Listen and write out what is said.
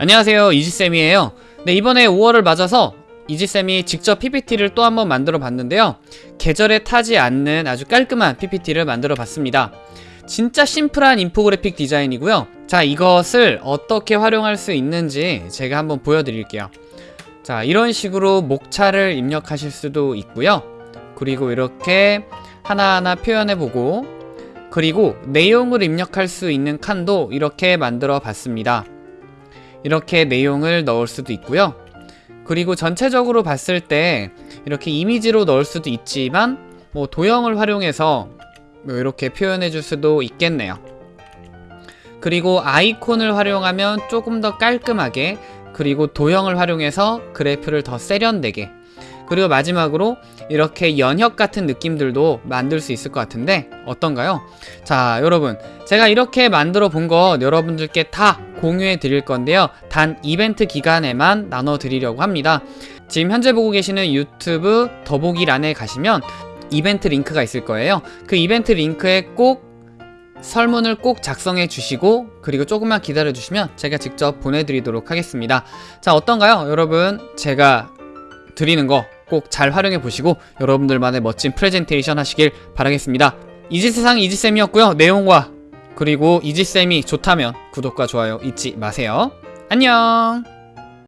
안녕하세요 이지쌤이에요. 네 이번에 5월을 맞아서 이지쌤이 직접 PPT를 또 한번 만들어 봤는데요. 계절에 타지 않는 아주 깔끔한 PPT를 만들어 봤습니다. 진짜 심플한 인포그래픽 디자인이고요. 자 이것을 어떻게 활용할 수 있는지 제가 한번 보여드릴게요. 자 이런 식으로 목차를 입력하실 수도 있고요. 그리고 이렇게 하나하나 표현해보고 그리고 내용을 입력할 수 있는 칸도 이렇게 만들어 봤습니다 이렇게 내용을 넣을 수도 있고요 그리고 전체적으로 봤을 때 이렇게 이미지로 넣을 수도 있지만 뭐 도형을 활용해서 뭐 이렇게 표현해 줄 수도 있겠네요 그리고 아이콘을 활용하면 조금 더 깔끔하게 그리고 도형을 활용해서 그래프를 더 세련되게 그리고 마지막으로 이렇게 연혁 같은 느낌들도 만들 수 있을 것 같은데 어떤가요? 자 여러분 제가 이렇게 만들어 본것 여러분들께 다 공유해 드릴 건데요. 단 이벤트 기간에만 나눠 드리려고 합니다. 지금 현재 보고 계시는 유튜브 더보기란에 가시면 이벤트 링크가 있을 거예요. 그 이벤트 링크에 꼭 설문을 꼭 작성해 주시고 그리고 조금만 기다려 주시면 제가 직접 보내드리도록 하겠습니다. 자 어떤가요? 여러분 제가 드리는 거 꼭 잘 활용해 보시고 여러분들만의 멋진 프레젠테이션 하시길 바라겠습니다. 이지세상 이지쌤이었고요. 내용과 그리고 이지쌤이 좋다면 구독과 좋아요 잊지 마세요. 안녕